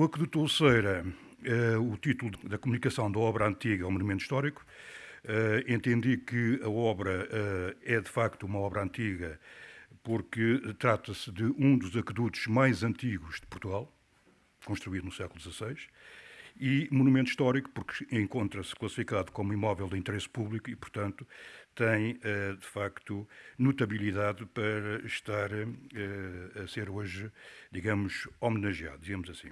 o Aqueduto Ulceira, o título da comunicação da obra antiga ao monumento histórico, entendi que a obra é de facto uma obra antiga porque trata-se de um dos aquedutos mais antigos de Portugal, construído no século XVI, e monumento histórico, porque encontra-se classificado como imóvel de interesse público e, portanto, tem, eh, de facto, notabilidade para estar eh, a ser hoje, digamos, homenageado, digamos assim.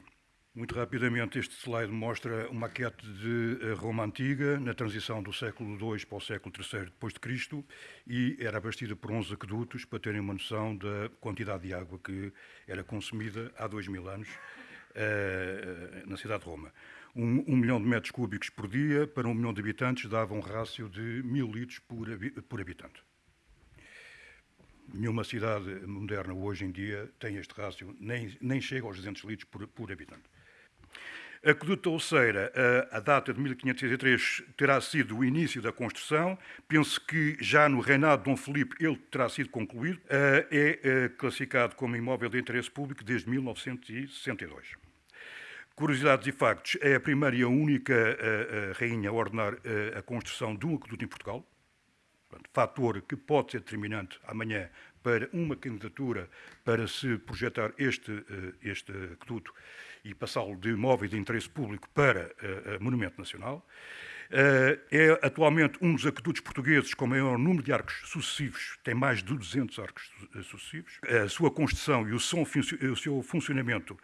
Muito rapidamente, este slide mostra uma maquete de eh, Roma Antiga, na transição do século II para o século III depois de Cristo, e era abastecida por 11 aquedutos, para terem uma noção da quantidade de água que era consumida há dois mil anos uh, na cidade de Roma. Um, um, milhão de metros cúbicos por dia, para um milhão de habitantes, dava um rácio de mil litros por, por habitante. Nenhuma cidade moderna hoje em dia tem este rácio, nem, nem chega aos 200 litros por, por habitante. Aqueduto Ouceira, a data de 1503 terá sido o início da construção. Penso que já no reinado de Dom Felipe ele terá sido concluído. É classificado como imóvel de interesse público desde 1962. Curiosidades e factos, é a primeira e a única rainha a ordenar a construção de um aqueduto em Portugal. Fator que pode ser determinante amanhã para uma candidatura para se projetar este, este aqueduto e passá-lo de imóvel de interesse público para uh, monumento nacional. Uh, é atualmente um dos aquedutos portugueses com maior número de arcos sucessivos, tem mais de 200 arcos sucessivos. A sua construção e o, som, o seu funcionamento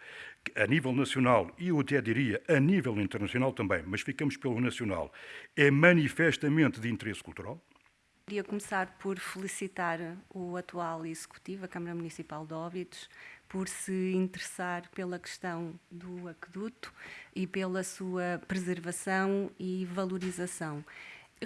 a nível nacional e eu até diria a nível internacional também, mas ficamos pelo nacional, é manifestamente de interesse cultural. Queria começar por felicitar o atual executivo, a Câmara Municipal de Óbidos, por se interessar pela questão do aqueduto e pela sua preservação e valorização.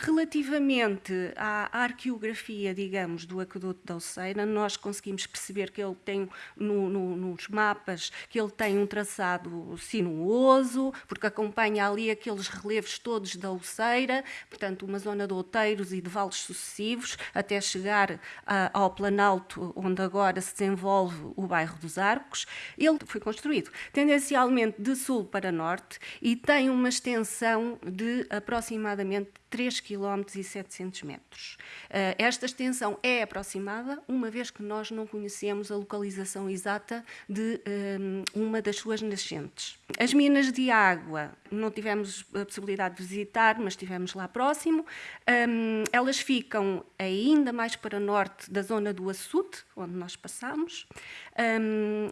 Relativamente à arqueografia, digamos, do aqueduto da Oceira, nós conseguimos perceber que ele tem, no, no, nos mapas, que ele tem um traçado sinuoso, porque acompanha ali aqueles relevos todos da Oceira, portanto, uma zona de outeiros e de vales sucessivos, até chegar a, ao Planalto, onde agora se desenvolve o bairro dos Arcos. Ele foi construído tendencialmente de sul para norte e tem uma extensão de aproximadamente 3 km e 700 metros. Uh, esta extensão é aproximada, uma vez que nós não conhecemos a localização exata de eh, uma das suas nascentes. As minas de água não tivemos a possibilidade de visitar, mas estivemos lá próximo. Um, elas ficam ainda mais para norte da zona do Açude, onde nós passamos.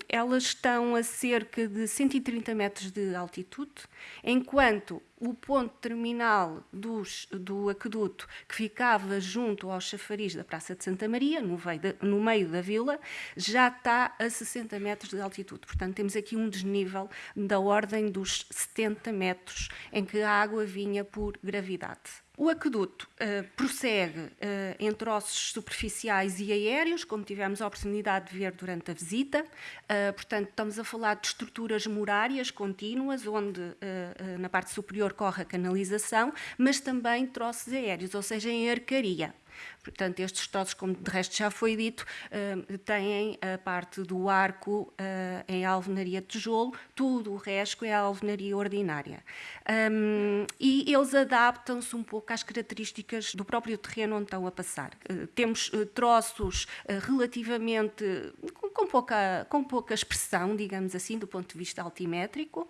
Elas estão a cerca de 130 metros de altitude, enquanto o ponto terminal dos, do aqueduto, que ficava junto ao chafariz da Praça de Santa Maria, no no meio da vila, já está a 60 metros de altitude. Portanto, temos aqui um desnível da ordem dos 70 metros, em que a água vinha por gravidade. O aqueduto uh, prossegue uh, em troços superficiais e aéreos, como tivemos a oportunidade de ver durante a visita. Uh, portanto, estamos a falar de estruturas murárias contínuas, onde na parte superior corre a canalização, mas também troços aéreos, ou seja, em arcaria. Portanto, estes troços, como de resto já foi dito, uh, têm a parte do arco uh, em alvenaria de tijolo, tudo o resto é alvenaria ordinária. E eles adaptam-se um pouco às características do próprio terreno onde estão a passar. Uh, temos troços relativamente com, pouca, com pouca expressão, digamos assim, do ponto de vista altimétrico,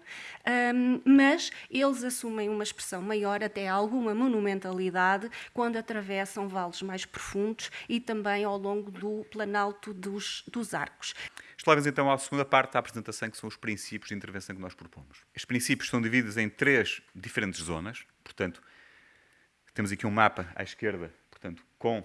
mas eles assumem uma expressão maior, até alguma monumentalidade, quando atravessam vales mais profundos e também ao longo do planalto dos, dos arcos. Leva-nos então à segunda parte da apresentação, que são os princípios de intervenção que nós propomos. Estes princípios são divididos em três diferentes zonas, portanto, temos aqui um mapa à esquerda, portanto, com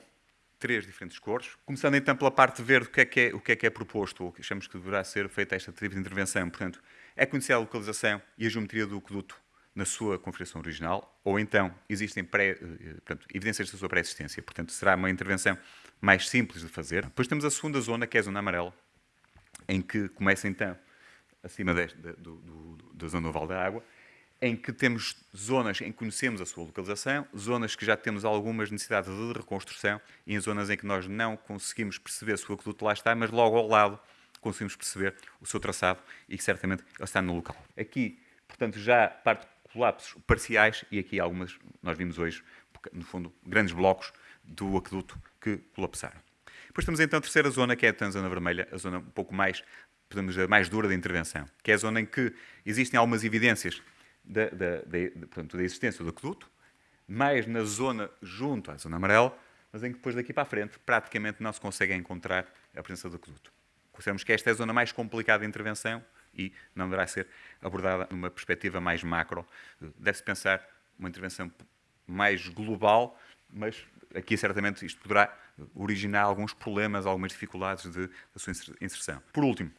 três diferentes cores. Começando então pela parte verde, o que é que é, o que é, que é proposto, ou que achamos que deverá ser feita esta tipo de intervenção. Portanto, é conhecer a localização e a geometria do aqueduto na sua configuração original, ou então existem pré, eh, portanto, evidências da sua pré-existência. Portanto, será uma intervenção mais simples de fazer. Depois temos a segunda zona, que é a zona amarela, em que começa então, acima do, do, da zona oval da água, em que temos zonas em que conhecemos a sua localização, zonas que já temos algumas necessidades de reconstrução e em zonas em que nós não conseguimos perceber se o aqueduto lá está, mas logo ao lado conseguimos perceber o seu traçado e que certamente ele está no local. Aqui, portanto, já parte colapsos parciais e aqui algumas, nós vimos hoje, no fundo, grandes blocos do aqueduto que colapsaram. Depois temos então a terceira zona, que é a zona vermelha, a zona um pouco mais, podemos dizer, mais dura da intervenção, que é a zona em que existem algumas evidências da, da, da, portanto, da existência do aqueduto, mais na zona junto à zona amarela, mas em que depois daqui para a frente praticamente não se consegue encontrar a presença do aqueduto. Consideramos que esta é a zona mais complicada de intervenção e não deverá ser abordada numa perspectiva mais macro. Deve-se pensar uma intervenção mais global, mas aqui certamente isto poderá originar alguns problemas, algumas dificuldades de, da sua inserção. Por último,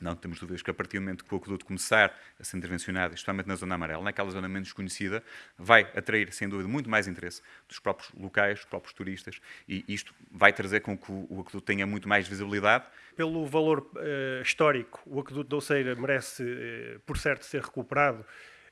não temos dúvidas que a partir do momento que o aqueduto começar a ser intervencionado, especialmente na zona amarela, naquela zona menos conhecida, vai atrair, sem dúvida, muito mais interesse dos próprios locais, dos próprios turistas, e isto vai trazer com que o aqueduto tenha muito mais visibilidade. Pelo valor uh, histórico, o aqueduto da Oceira merece, uh, por certo, ser recuperado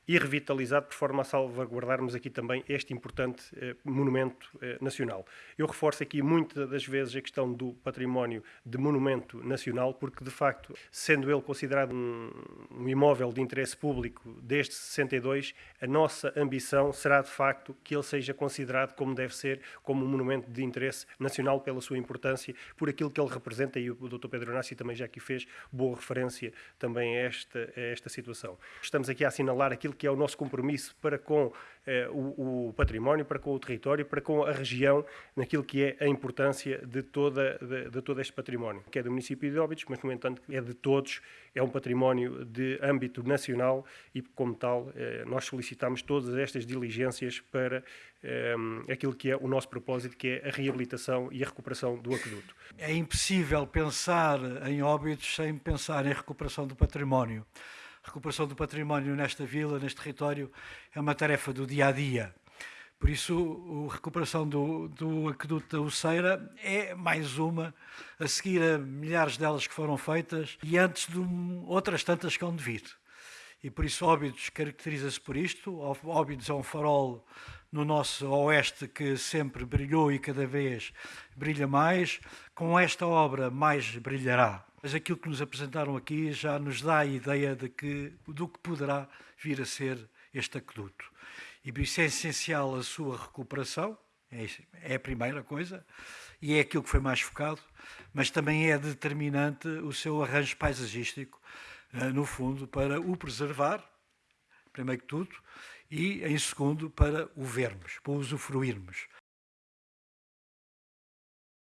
e revitalizado por forma a salvaguardarmos aqui também este importante eh, monumento eh, nacional. Eu reforço aqui muitas das vezes a questão do património de monumento nacional, porque de facto, sendo ele considerado um, um imóvel de interesse público desde 62, a nossa ambição será de facto que ele seja considerado como deve ser, como um monumento de interesse nacional pela sua importância, por aquilo que ele representa, e o Dr. Pedro Nassi também já aqui fez boa referência também a esta, a esta situação. Estamos aqui a assinalar aquilo que é o nosso compromisso para com eh, o, o, património, para com o território, para com a região, naquilo que é a importância de, toda, de, de todo este património, que é do município de Óbidos, mas, no entanto, é de todos, é um património de âmbito nacional e, como tal, eh, nós solicitamos todas estas diligências para eh, aquilo que é o nosso propósito, que é a reabilitação e a recuperação do aqueduto. É impossível pensar em Óbidos sem pensar em recuperação do património recuperação do património nesta vila, neste território, é uma tarefa do dia a dia. Por isso, a recuperação do, do aqueduto da Uceira é mais uma, a seguir a milhares delas que foram feitas e antes de um, outras tantas que hão de vir. E por isso, Óbidos caracteriza-se por isto. Óbidos é um farol no nosso oeste que sempre brilhou e cada vez brilha mais. Com esta obra, mais brilhará mas aquilo que nos apresentaram aqui já nos dá a ideia de que, do que poderá vir a ser este aqueduto. E por isso é essencial a sua recuperação, é, é a primeira coisa, e é aquilo que foi mais focado, mas também é determinante o seu arranjo paisagístico, eh, no fundo, para o preservar, primeiro que tudo, e, em segundo, para o vermos, para o usufruirmos.